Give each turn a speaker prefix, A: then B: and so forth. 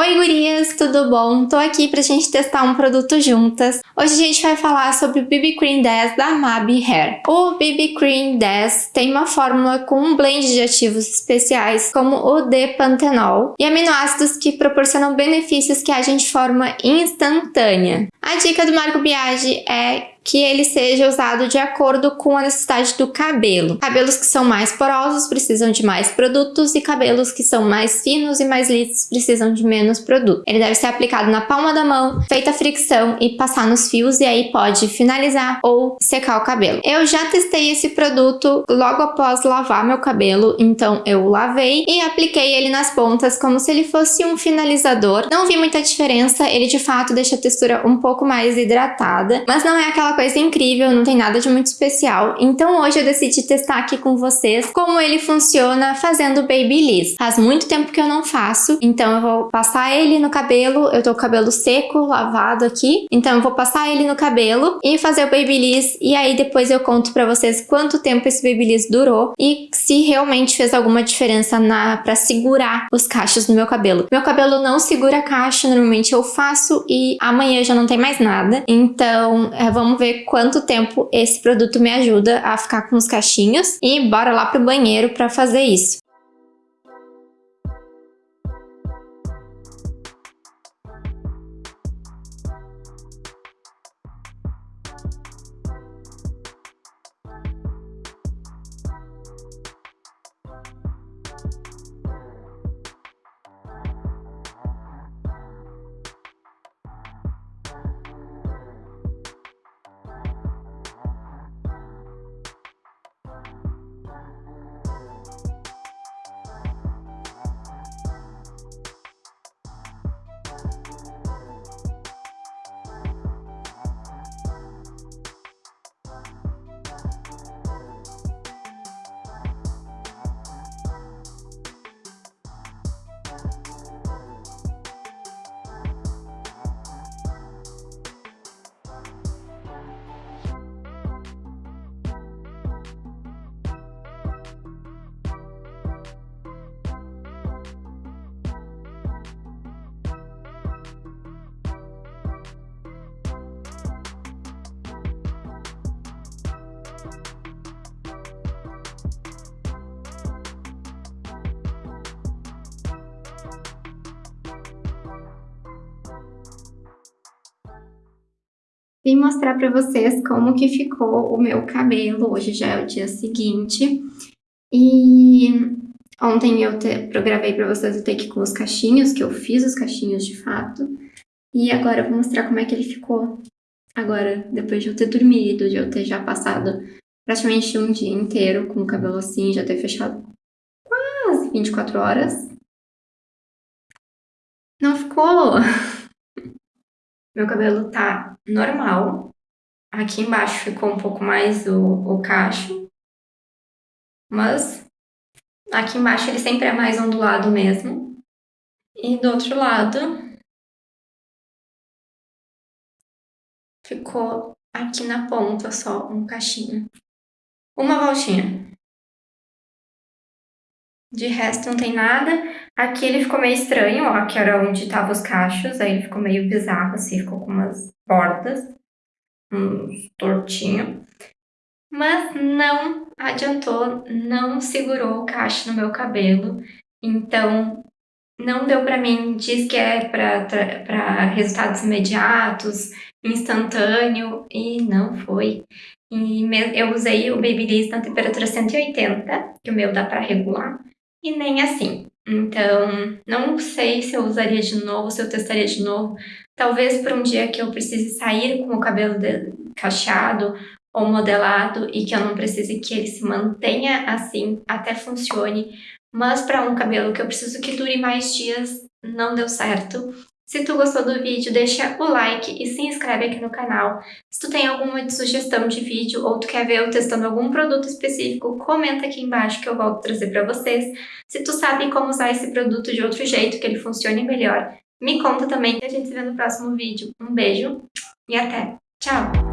A: Oi gurias, tudo bom? Tô aqui pra gente testar um produto juntas. Hoje a gente vai falar sobre o BB Cream 10 da Mabi Hair. O BB Cream 10 tem uma fórmula com um blend de ativos especiais como o D-Pantenol e aminoácidos que proporcionam benefícios que agem de forma instantânea. A dica do Marco Biagi é que ele seja usado de acordo com a necessidade do cabelo. Cabelos que são mais porosos precisam de mais produtos e cabelos que são mais finos e mais lisos precisam de menos produto. Ele deve ser aplicado na palma da mão, feita a fricção e passar nos fios e aí pode finalizar ou secar o cabelo. Eu já testei esse produto logo após lavar meu cabelo, então eu lavei e apliquei ele nas pontas como se ele fosse um finalizador. Não vi muita diferença, ele de fato deixa a textura um pouco mais hidratada, mas não é aquela coisa incrível, não tem nada de muito especial. Então hoje eu decidi testar aqui com vocês como ele funciona fazendo Babyliss. Faz muito tempo que eu não faço, então eu vou passar ele no cabelo. Eu tô com o cabelo seco, lavado aqui, então eu vou passar ele no cabelo e fazer o Babyliss e aí depois eu conto pra vocês quanto tempo esse Babyliss durou e se realmente fez alguma diferença na pra segurar os cachos no meu cabelo. Meu cabelo não segura cacho, normalmente eu faço e amanhã já não tem mais nada, então é, vamos ver quanto tempo esse produto me ajuda a ficar com os cachinhos e bora lá pro banheiro para fazer isso. Vim mostrar para vocês como que ficou o meu cabelo, hoje já é o dia seguinte. E ontem eu, te, gravei para vocês o take com os cachinhos, que eu fiz os cachinhos de fato. E agora eu vou mostrar como é que ele ficou. Agora, depois de eu ter dormido, de eu ter já passado praticamente um dia inteiro com o cabelo assim, já ter fechado quase 24 horas. Não ficou Meu cabelo tá normal. Aqui embaixo ficou um pouco mais o, o cacho. Mas aqui embaixo ele sempre é mais ondulado mesmo. E do outro lado ficou aqui na ponta só um cachinho. Uma voltinha. De resto não tem nada. Aqui ele ficou meio estranho, ó, que era onde estavam os cachos. Aí ele ficou meio bizarro, assim, ficou com umas bordas, uns tortinho. Mas não adiantou, não segurou o cacho no meu cabelo. Então, não deu pra mim. Diz que é pra, pra resultados imediatos, instantâneo, e não foi. E eu usei o Babyliss na temperatura 180, que o meu dá pra regular e nem assim. Então, não sei se eu usaria de novo, se eu testaria de novo. Talvez para um dia que eu precise sair com o cabelo cacheado ou modelado e que eu não precise que ele se mantenha assim, até funcione. Mas para um cabelo que eu preciso que dure mais dias, não deu certo. Se tu gostou do vídeo, deixa o like e se inscreve aqui no canal. Se tu tem alguma sugestão de vídeo ou tu quer ver eu testando algum produto específico, comenta aqui embaixo que eu volto trazer para vocês. Se tu sabe como usar esse produto de outro jeito, que ele funcione melhor, me conta também e a gente se vê no próximo vídeo. Um beijo e até! Tchau!